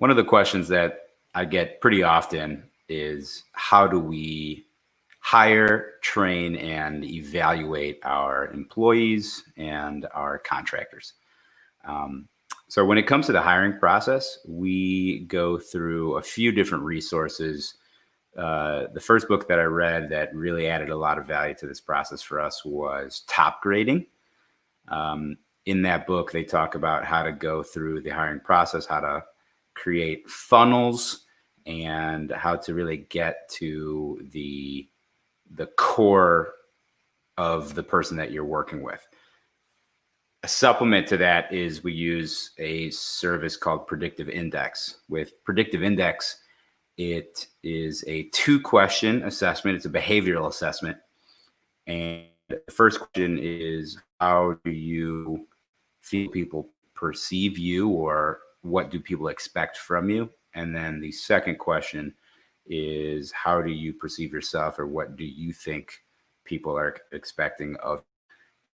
one of the questions that I get pretty often is how do we hire, train, and evaluate our employees and our contractors? Um, so when it comes to the hiring process, we go through a few different resources. Uh, the first book that I read that really added a lot of value to this process for us was Topgrading. Um, in that book, they talk about how to go through the hiring process, how to create funnels, and how to really get to the the core of the person that you're working with. A supplement to that is we use a service called Predictive Index. With Predictive Index, it is a two question assessment. It's a behavioral assessment. And the first question is how do you feel people perceive you or what do people expect from you? And then the second question is how do you perceive yourself or what do you think people are expecting of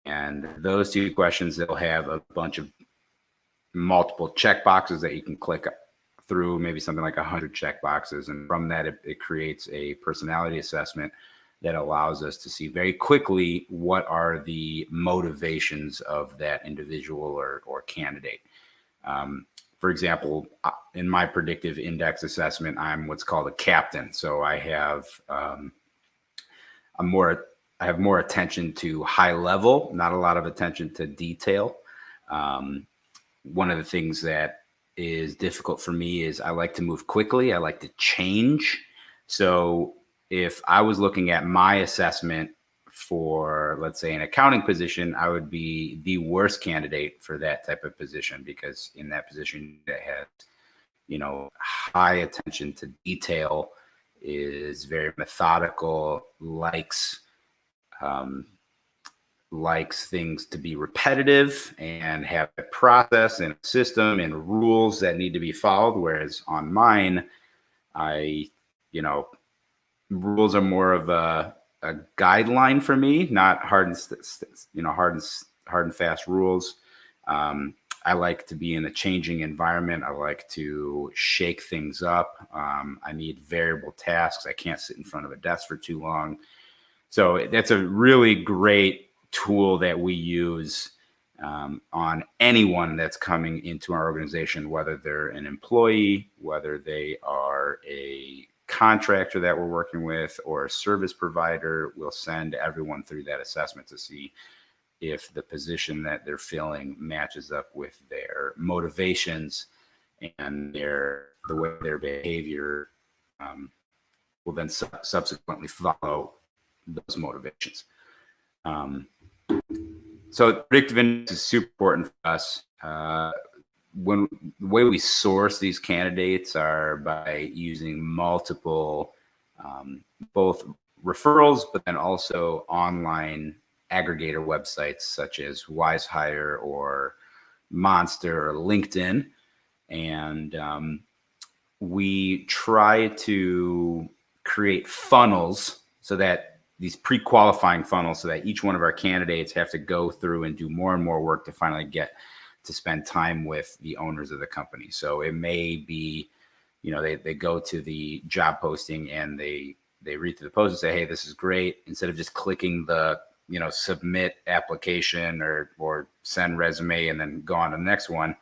You? and those two questions they'll have a bunch of multiple check boxes that you can click through maybe something like 100 check boxes and from that it, it creates a personality assessment that allows us to see very quickly what are the motivations of that individual or, or candidate um, for example, uh, in my predictive index assessment, I'm what's called a captain. So I have um, I'm more I have more attention to high level, not a lot of attention to detail. Um, one of the things that is difficult for me is I like to move quickly. I like to change. So if I was looking at my assessment for let's say an accounting position, I would be the worst candidate for that type of position because in that position that has, you know, high attention to detail, is very methodical, likes um, likes things to be repetitive and have a process and a system and rules that need to be followed. Whereas on mine, I, you know, rules are more of a a guideline for me, not hard and you know hard and hard and fast rules. Um, I like to be in a changing environment. I like to shake things up. Um, I need variable tasks. I can't sit in front of a desk for too long. So that's a really great tool that we use um, on anyone that's coming into our organization, whether they're an employee, whether they are a contractor that we're working with or a service provider will send everyone through that assessment to see if the position that they're filling matches up with their motivations and their the way their behavior um, will then su subsequently follow those motivations. Um, so predictive index is super important for us. Uh, when the way we source these candidates are by using multiple um, both referrals but then also online aggregator websites such as WizeHire or Monster or LinkedIn. And um, we try to create funnels so that these pre-qualifying funnels so that each one of our candidates have to go through and do more and more work to finally get to spend time with the owners of the company. So it may be, you know, they, they go to the job posting and they, they read through the post and say, Hey, this is great. Instead of just clicking the, you know, submit application or, or send resume and then go on to the next one.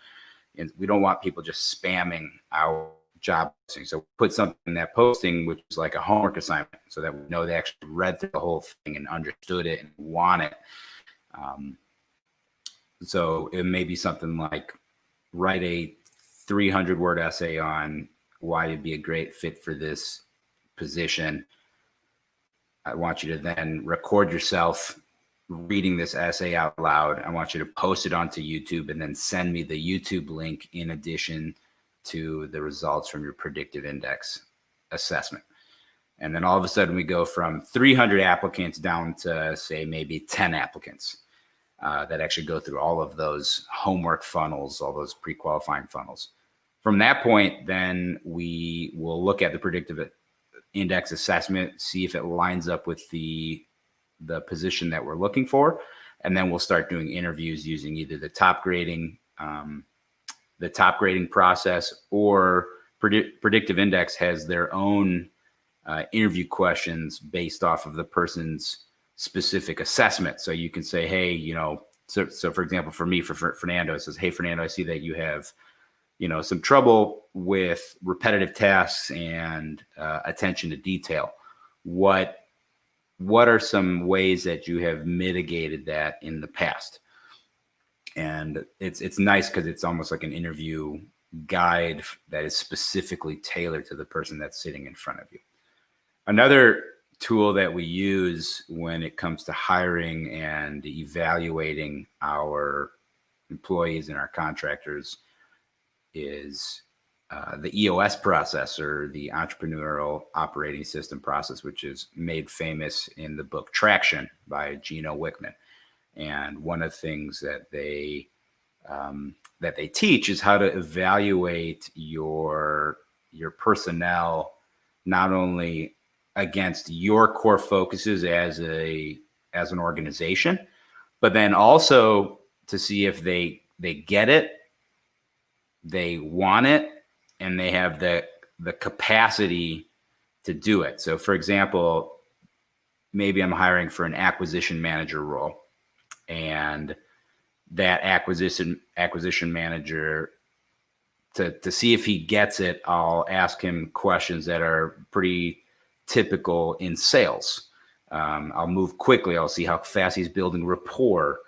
And we don't want people just spamming our job posting. So put something in that posting, which is like a homework assignment so that we know they actually read through the whole thing and understood it and want it. Um, so it may be something like write a 300 word essay on why you'd be a great fit for this position. I want you to then record yourself reading this essay out loud. I want you to post it onto YouTube and then send me the YouTube link in addition to the results from your predictive index assessment. And then all of a sudden we go from 300 applicants down to say maybe 10 applicants uh, that actually go through all of those homework funnels, all those pre-qualifying funnels. From that point, then we will look at the predictive index assessment, see if it lines up with the the position that we're looking for, and then we'll start doing interviews using either the Topgrading um, the Topgrading process or Predict, predictive index has their own uh, interview questions based off of the person's specific assessment. So you can say, hey, you know, so, so for example, for me, for, for Fernando, it says, hey, Fernando, I see that you have, you know, some trouble with repetitive tasks and uh, attention to detail. What what are some ways that you have mitigated that in the past? And it's it's nice because it's almost like an interview guide that is specifically tailored to the person that's sitting in front of you. Another tool that we use when it comes to hiring and evaluating our employees and our contractors is uh, the EOS process or the entrepreneurial operating system process, which is made famous in the book Traction by Gino Wickman. And one of the things that they um, that they teach is how to evaluate your your personnel not only against your core focuses as a as an organization, but then also to see if they they get it, they want it, and they have the the capacity to do it. So for example, maybe I'm hiring for an acquisition manager role and that acquisition acquisition manager to to see if he gets it, I'll ask him questions that are pretty typical in sales. Um, I'll move quickly. I'll see how fast he's building rapport.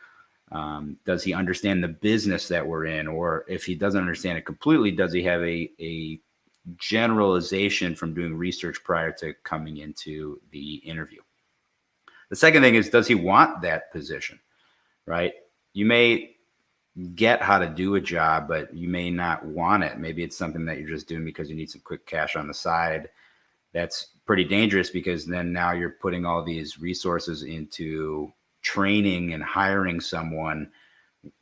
Um, does he understand the business that we're in? Or if he doesn't understand it completely, does he have a, a generalization from doing research prior to coming into the interview? The second thing is, does he want that position? Right? You may get how to do a job, but you may not want it. Maybe it's something that you're just doing because you need some quick cash on the side that's pretty dangerous because then now you're putting all these resources into training and hiring someone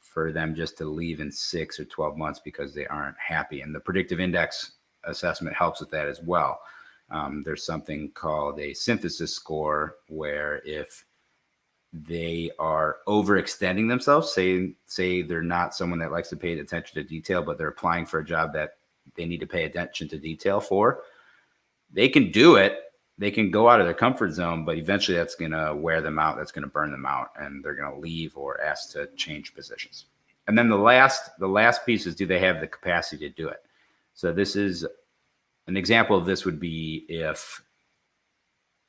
for them just to leave in six or 12 months because they aren't happy. And the predictive index assessment helps with that as well. Um, there's something called a synthesis score where if they are overextending themselves, say, say they're not someone that likes to pay attention to detail, but they're applying for a job that they need to pay attention to detail for, they can do it. They can go out of their comfort zone, but eventually that's going to wear them out. That's going to burn them out and they're going to leave or ask to change positions. And then the last, the last piece is, do they have the capacity to do it? So this is an example of this would be if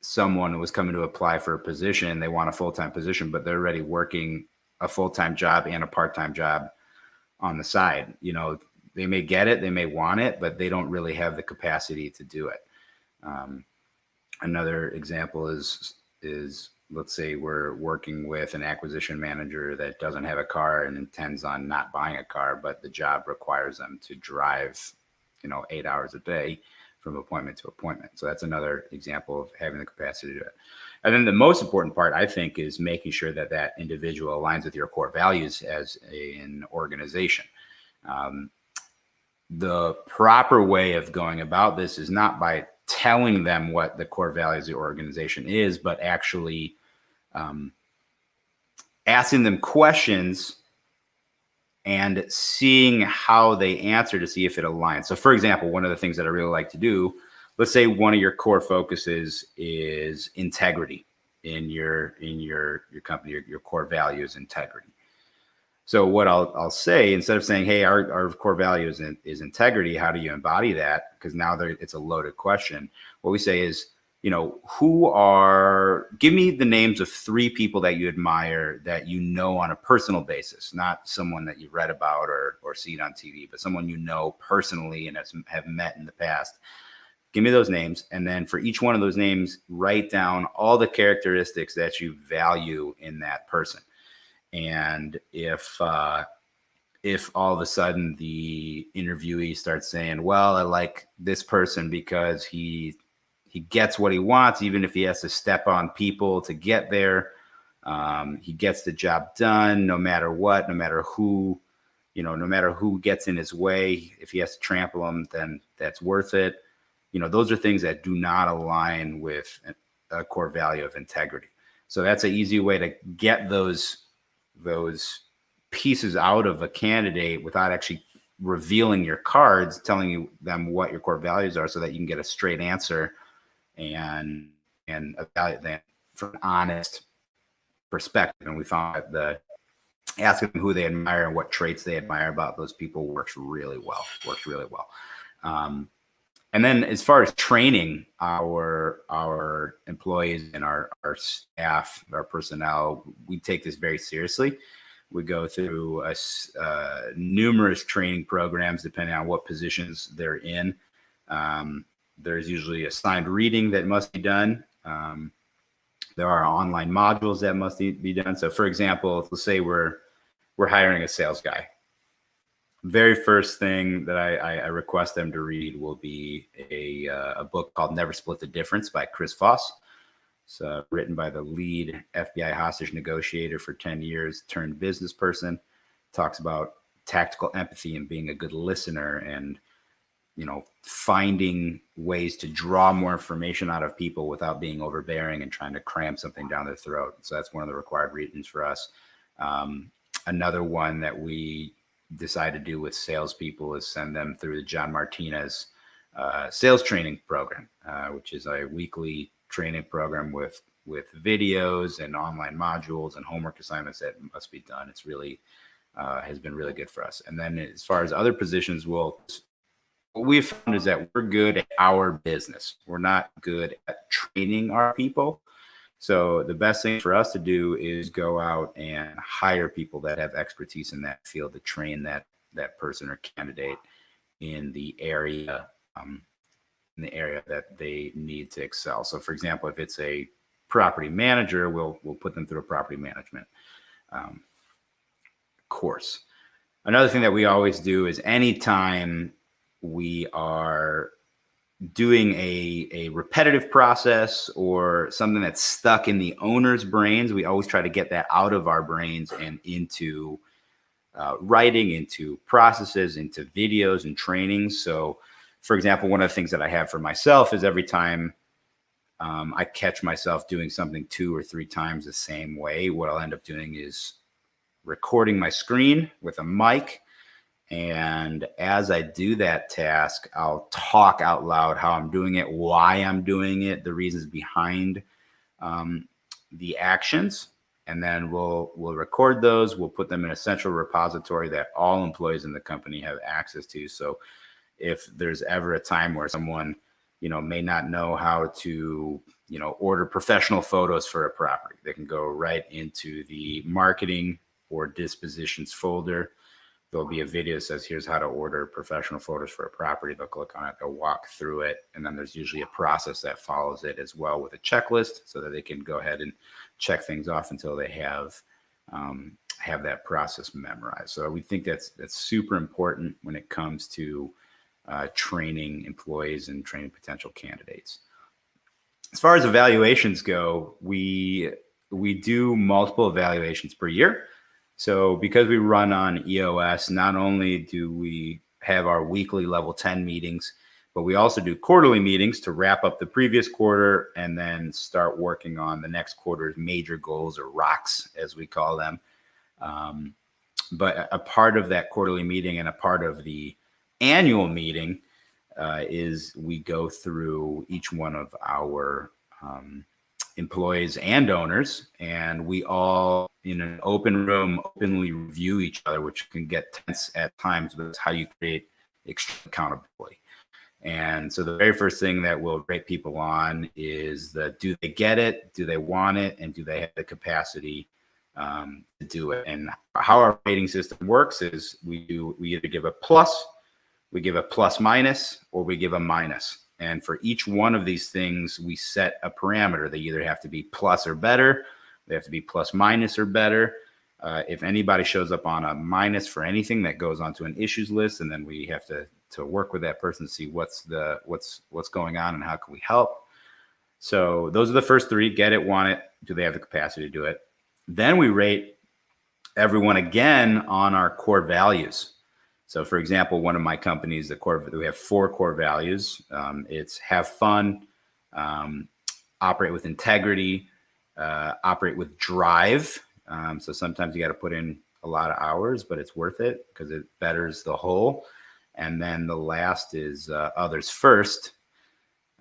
someone was coming to apply for a position, they want a full-time position, but they're already working a full-time job and a part-time job on the side. You know, they may get it, they may want it, but they don't really have the capacity to do it. Um, another example is is let's say we're working with an acquisition manager that doesn't have a car and intends on not buying a car, but the job requires them to drive, you know, eight hours a day from appointment to appointment. So that's another example of having the capacity to do it. And then the most important part, I think, is making sure that that individual aligns with your core values as a, an organization. Um, the proper way of going about this is not by telling them what the core values of the organization is, but actually um, asking them questions and seeing how they answer to see if it aligns. So for example, one of the things that I really like to do, let's say one of your core focuses is integrity in your in your your company, your, your core value is integrity. So what I'll, I'll say, instead of saying, hey, our, our core value is, in, is integrity, how do you embody that? Because now it's a loaded question. What we say is, you know, who are, give me the names of three people that you admire that you know on a personal basis, not someone that you've read about or, or seen on TV, but someone you know personally and have met in the past. Give me those names. And then for each one of those names, write down all the characteristics that you value in that person and if uh, if all of a sudden the interviewee starts saying, "Well, I like this person because he he gets what he wants, even if he has to step on people to get there. Um, he gets the job done, no matter what, no matter who, you know, no matter who gets in his way. If he has to trample him, then that's worth it. You know, those are things that do not align with a core value of integrity. So that's an easy way to get those those pieces out of a candidate without actually revealing your cards, telling you them what your core values are, so that you can get a straight answer and and evaluate them from an honest perspective. And we found that the asking who they admire and what traits they admire about those people works really well. Works really well. Um, and then as far as training our our employees and our, our staff, our personnel, we take this very seriously. We go through a, uh, numerous training programs depending on what positions they're in. Um, there's usually assigned reading that must be done. Um, there are online modules that must be done. So for example, let's say we're we're hiring a sales guy very first thing that I, I, request them to read will be a, uh, a book called Never Split the Difference by Chris Voss. It's uh, written by the lead FBI hostage negotiator for 10 years, turned business person. Talks about tactical empathy and being a good listener and, you know, finding ways to draw more information out of people without being overbearing and trying to cram something down their throat. So that's one of the required readings for us. Um, another one that we decide to do with salespeople is send them through the John Martinez uh, sales training program, uh, which is a weekly training program with with videos and online modules and homework assignments that must be done. It's really uh, has been really good for us. And then as far as other positions, well, what we've found is that we're good at our business. We're not good at training our people. So the best thing for us to do is go out and hire people that have expertise in that field to train that that person or candidate in the area um, in the area that they need to excel. So for example, if it's a property manager, we'll we'll put them through a property management um, course. Another thing that we always do is anytime we are doing a, a repetitive process or something that's stuck in the owner's brains, we always try to get that out of our brains and into uh, writing, into processes, into videos and trainings. So, for example, one of the things that I have for myself is every time um, I catch myself doing something two or three times the same way, what I'll end up doing is recording my screen with a mic and as I do that task, I'll talk out loud how I'm doing it, why I'm doing it, the reasons behind um, the actions. And then we'll we'll record those. We'll put them in a central repository that all employees in the company have access to. So if there's ever a time where someone, you know, may not know how to, you know, order professional photos for a property, they can go right into the marketing or dispositions folder there'll be a video that says here's how to order professional photos for a property they'll click on it they'll walk through it and then there's usually a process that follows it as well with a checklist so that they can go ahead and check things off until they have um, have that process memorized. So we think that's that's super important when it comes to uh, training employees and training potential candidates. As far as evaluations go we we do multiple evaluations per year so because we run on EOS, not only do we have our weekly level 10 meetings, but we also do quarterly meetings to wrap up the previous quarter and then start working on the next quarter's major goals or rocks, as we call them. Um, but a part of that quarterly meeting and a part of the annual meeting uh, is we go through each one of our um, employees and owners, and we all in an open room openly review each other, which can get tense at times, but it's how you create accountability. And so the very first thing that we'll rate people on is the do they get it, do they want it, and do they have the capacity um, to do it. And how our rating system works is we do we either give a plus, we give a plus minus, or we give a minus. And for each one of these things, we set a parameter. They either have to be plus or better, they have to be plus minus or better. Uh, if anybody shows up on a minus for anything, that goes onto an issues list, and then we have to to work with that person to see what's the what's what's going on and how can we help. So those are the first three: get it, want it, do they have the capacity to do it? Then we rate everyone again on our core values. So, for example, one of my companies, the core we have four core values. Um, it's have fun, um, operate with integrity, uh, operate with drive. Um, so sometimes you got to put in a lot of hours, but it's worth it because it betters the whole. And then the last is uh, others first.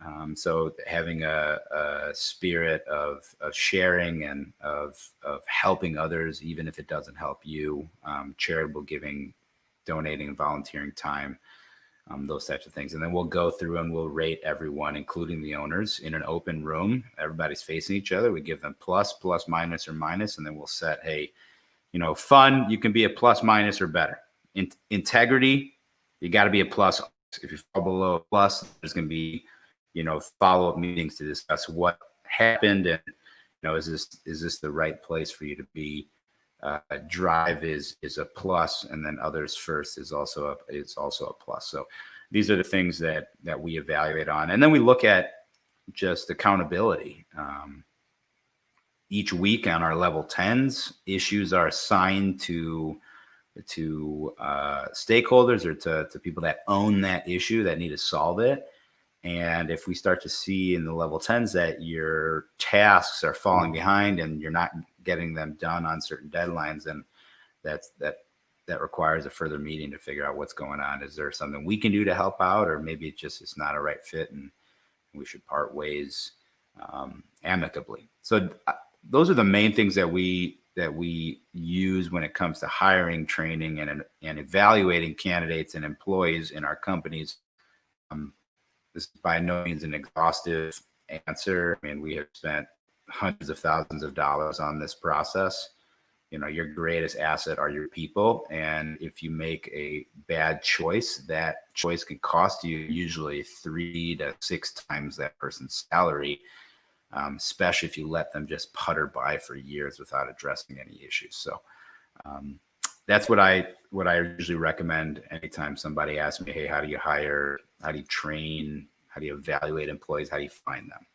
Um, so having a, a spirit of, of sharing and of, of helping others, even if it doesn't help you, um, charitable giving, donating and volunteering time, um, those types of things. And then we'll go through and we'll rate everyone, including the owners, in an open room. Everybody's facing each other. We give them plus, plus, minus, or minus, and then we'll set, hey, you know, fun, you can be a plus, minus, or better. In integrity, you got to be a plus. If you fall below a plus, there's going to be, you know, follow up meetings to discuss what happened and, you know, is this is this the right place for you to be? Uh, drive is is a plus, and then others first is also a is also a plus. So these are the things that that we evaluate on, and then we look at just accountability. Um, each week on our level tens, issues are assigned to to uh, stakeholders or to, to people that own that issue that need to solve it. And if we start to see in the level 10s that your tasks are falling behind and you're not getting them done on certain deadlines, and that's that that requires a further meeting to figure out what's going on. Is there something we can do to help out, or maybe it just it's not a right fit and we should part ways um, amicably. So uh, those are the main things that we that we use when it comes to hiring, training, and and evaluating candidates and employees in our companies. Um, this is by no means an exhaustive answer. I mean, we have spent hundreds of thousands of dollars on this process. You know, your greatest asset are your people. And if you make a bad choice, that choice can cost you usually three to six times that person's salary, um, especially if you let them just putter by for years without addressing any issues. So um, that's what I what I usually recommend anytime somebody asks me, hey, how do you hire? How do you train? How do you evaluate employees? How do you find them?